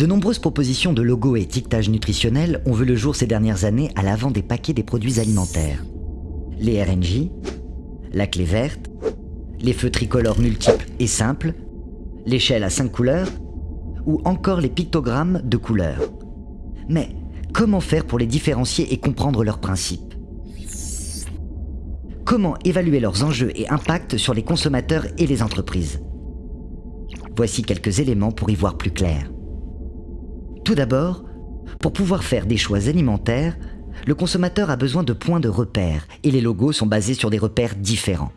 De nombreuses propositions de logos et étiquetage nutritionnel ont vu le jour ces dernières années à l'avant des paquets des produits alimentaires. Les RNJ, la clé verte, les feux tricolores multiples et simples, l'échelle à 5 couleurs ou encore les pictogrammes de couleurs. Mais comment faire pour les différencier et comprendre leurs principes? Comment évaluer leurs enjeux et impacts sur les consommateurs et les entreprises? Voici quelques éléments pour y voir plus clair. Tout d'abord, pour pouvoir faire des choix alimentaires, le consommateur a besoin de points de repère et les logos sont basés sur des repères différents.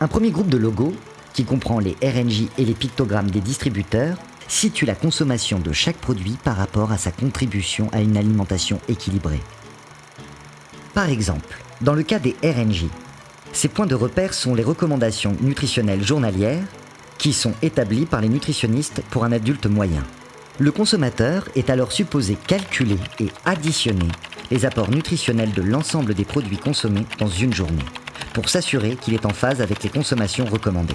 Un premier groupe de logos, qui comprend les RNJ et les pictogrammes des distributeurs, situe la consommation de chaque produit par rapport à sa contribution à une alimentation équilibrée. Par exemple, dans le cas des RNJ, ces points de repère sont les recommandations nutritionnelles journalières qui sont établies par les nutritionnistes pour un adulte moyen. Le consommateur est alors supposé calculer et additionner les apports nutritionnels de l'ensemble des produits consommés dans une journée, pour s'assurer qu'il est en phase avec les consommations recommandées.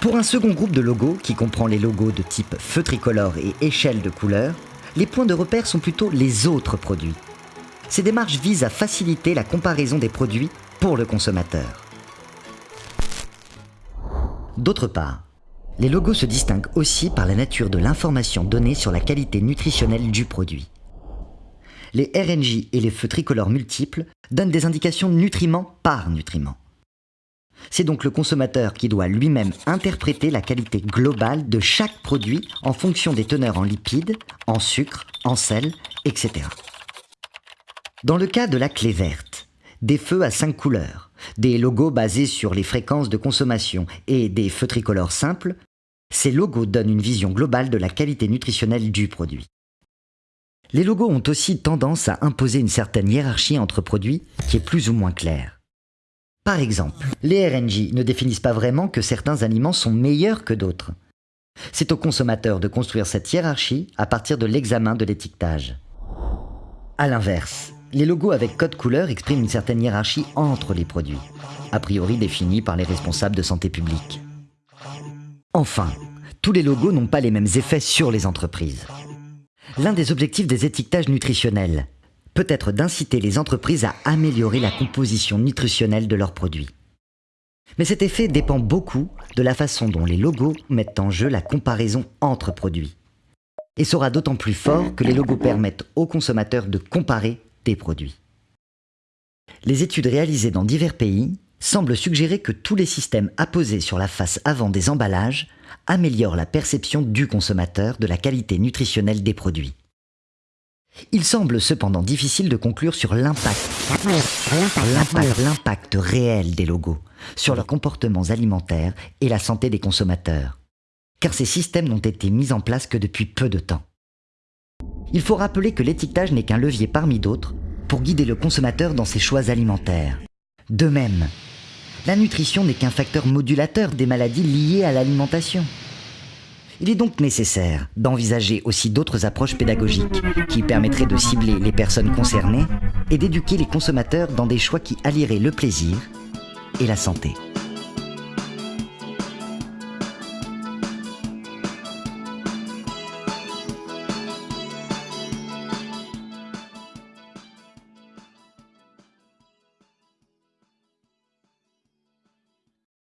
Pour un second groupe de logos, qui comprend les logos de type feu tricolore et échelle de couleur, les points de repère sont plutôt les autres produits. Ces démarches visent à faciliter la comparaison des produits pour le consommateur. D'autre part, les logos se distinguent aussi par la nature de l'information donnée sur la qualité nutritionnelle du produit. Les RNJ et les feux tricolores multiples donnent des indications nutriments par nutriment. C'est donc le consommateur qui doit lui-même interpréter la qualité globale de chaque produit en fonction des teneurs en lipides, en sucre, en sel, etc. Dans le cas de la clé verte, des feux à cinq couleurs, des logos basés sur les fréquences de consommation et des feux tricolores simples, ces logos donnent une vision globale de la qualité nutritionnelle du produit. Les logos ont aussi tendance à imposer une certaine hiérarchie entre produits qui est plus ou moins claire. Par exemple, les RNJ ne définissent pas vraiment que certains aliments sont meilleurs que d'autres. C'est au consommateur de construire cette hiérarchie à partir de l'examen de l'étiquetage. A l'inverse, les logos avec code couleur expriment une certaine hiérarchie entre les produits, a priori définie par les responsables de santé publique. Enfin, tous les logos n'ont pas les mêmes effets sur les entreprises. L'un des objectifs des étiquetages nutritionnels peut être d'inciter les entreprises à améliorer la composition nutritionnelle de leurs produits. Mais cet effet dépend beaucoup de la façon dont les logos mettent en jeu la comparaison entre produits. Et sera d'autant plus fort que les logos permettent aux consommateurs de comparer produits. Les études réalisées dans divers pays semble suggérer que tous les systèmes apposés sur la face avant des emballages améliorent la perception du consommateur de la qualité nutritionnelle des produits. Il semble cependant difficile de conclure sur l'impact réel des logos sur leurs comportements alimentaires et la santé des consommateurs, car ces systèmes n'ont été mis en place que depuis peu de temps. Il faut rappeler que l'étiquetage n'est qu'un levier parmi d'autres pour guider le consommateur dans ses choix alimentaires. De même, la nutrition n'est qu'un facteur modulateur des maladies liées à l'alimentation. Il est donc nécessaire d'envisager aussi d'autres approches pédagogiques qui permettraient de cibler les personnes concernées et d'éduquer les consommateurs dans des choix qui allieraient le plaisir et la santé.